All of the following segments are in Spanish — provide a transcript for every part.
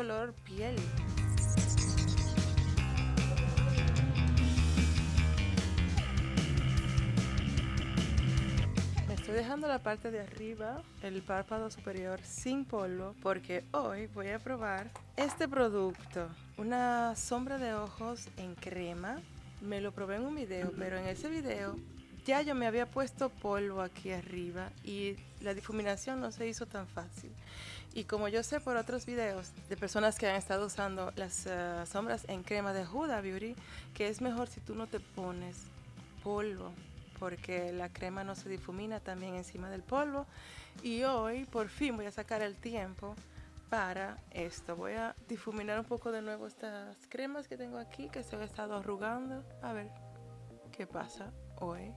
color piel. Estoy dejando la parte de arriba, el párpado superior sin polvo, porque hoy voy a probar este producto. Una sombra de ojos en crema. Me lo probé en un video, pero en ese video ya yo me había puesto polvo aquí arriba y la difuminación no se hizo tan fácil. Y como yo sé por otros videos de personas que han estado usando las uh, sombras en crema de Huda Beauty, que es mejor si tú no te pones polvo porque la crema no se difumina también encima del polvo. Y hoy por fin voy a sacar el tiempo para esto. Voy a difuminar un poco de nuevo estas cremas que tengo aquí que se han estado arrugando. A ver qué pasa hoy.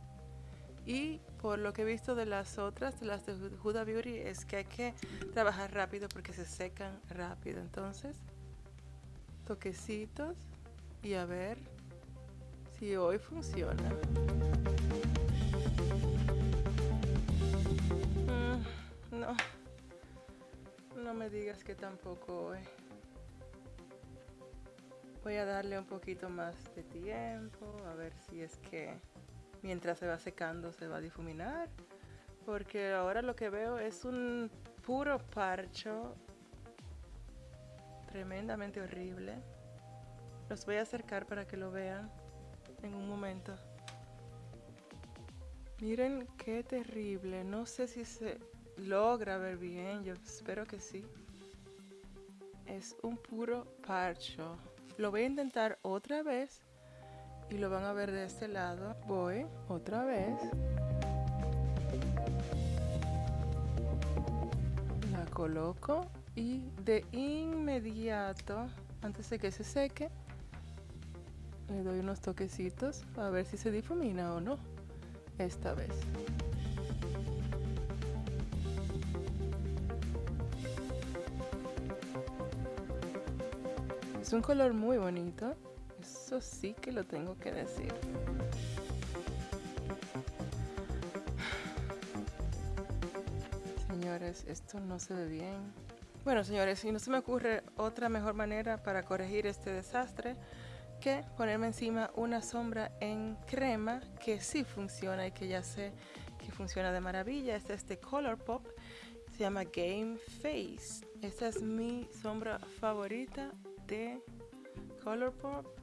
Y por lo que he visto de las otras, de las de Huda Beauty, es que hay que trabajar rápido porque se secan rápido. Entonces, toquecitos y a ver si hoy funciona. Mm, no, no me digas que tampoco hoy. Voy a darle un poquito más de tiempo, a ver si es que mientras se va secando se va a difuminar. Porque ahora lo que veo es un puro parcho tremendamente horrible. Los voy a acercar para que lo vean en un momento. Miren qué terrible. No sé si se logra ver bien. Yo espero que sí. Es un puro parcho. Lo voy a intentar otra vez y lo van a ver de este lado. Voy otra vez. La coloco y de inmediato, antes de que se seque, le doy unos toquecitos a ver si se difumina o no esta vez. Es un color muy bonito. Sí que lo tengo que decir. Señores, esto no se ve bien. Bueno, señores, y no se me ocurre otra mejor manera para corregir este desastre que ponerme encima una sombra en crema que sí funciona y que ya sé que funciona de maravilla. Este es de Colourpop. Se llama Game Face. Esta es mi sombra favorita de Colourpop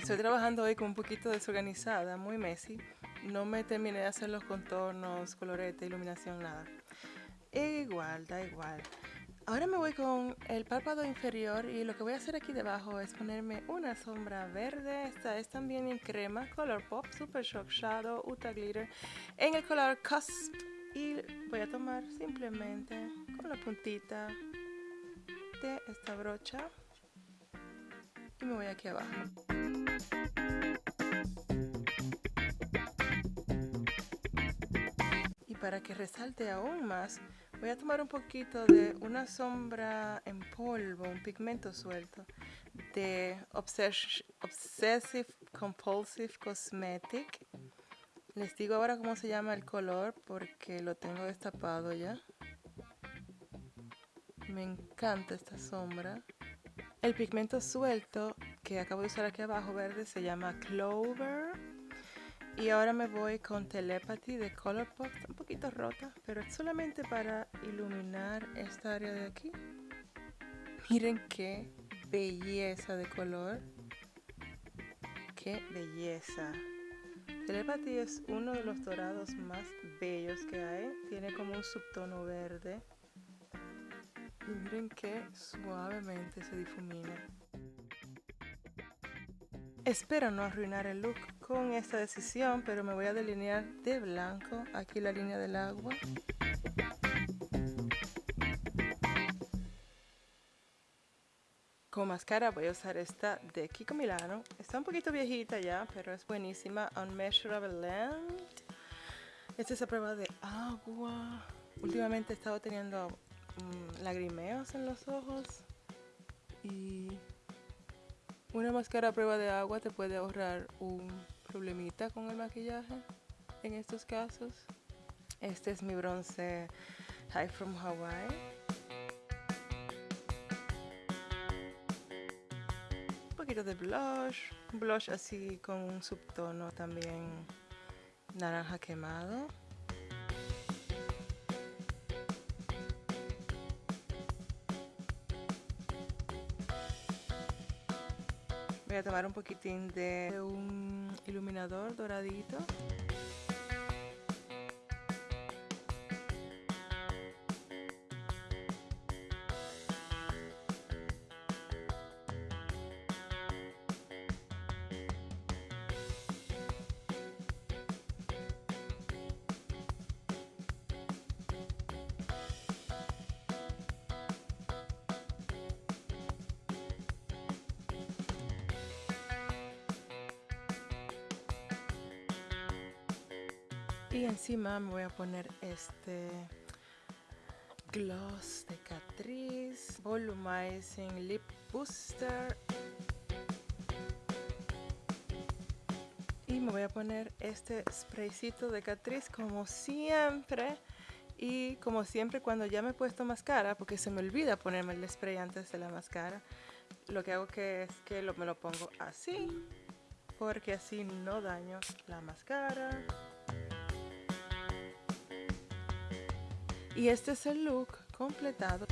Estoy trabajando hoy con un poquito desorganizada, muy messy. No me terminé de hacer los contornos, colorete, iluminación, nada. Igual, da igual. Ahora me voy con el párpado inferior y lo que voy a hacer aquí debajo es ponerme una sombra verde. Esta es también en crema, Color Pop, Super Shock Shadow, Uta Glitter, en el color Cusp. Y voy a tomar simplemente con la puntita de esta brocha y me voy aquí abajo. Y para que resalte aún más, voy a tomar un poquito de una sombra en polvo, un pigmento suelto de Obsessive Compulsive Cosmetic. Les digo ahora cómo se llama el color porque lo tengo destapado ya. Me encanta esta sombra. El pigmento suelto que acabo de usar aquí abajo verde se llama Clover. Y ahora me voy con Telepathy de Colourpop. Está un poquito rota, pero es solamente para iluminar esta área de aquí. Miren qué belleza de color. Qué belleza. Telepathy es uno de los dorados más bellos que hay. Tiene como un subtono verde. Y miren qué suavemente se difumina. Espero no arruinar el look con esta decisión, pero me voy a delinear de blanco aquí la línea del agua. Como máscara voy a usar esta de Kiko Milano. Está un poquito viejita ya, pero es buenísima. Unmeasurable Land. Esta es a prueba de agua. Últimamente he estado teniendo Mm, lagrimeos en los ojos y Una máscara a prueba de agua te puede ahorrar un problemita con el maquillaje en estos casos. Este es mi bronce High from Hawaii. Un poquito de blush, blush así con un subtono también naranja quemado. Voy a tomar un poquitín de un iluminador doradito. Y encima me voy a poner este gloss de Catrice Volumizing Lip Booster. Y me voy a poner este spraycito de Catrice como siempre. Y como siempre cuando ya me he puesto máscara, porque se me olvida ponerme el spray antes de la máscara, lo que hago que es que me lo pongo así, porque así no daño la máscara. Y este es el look completado.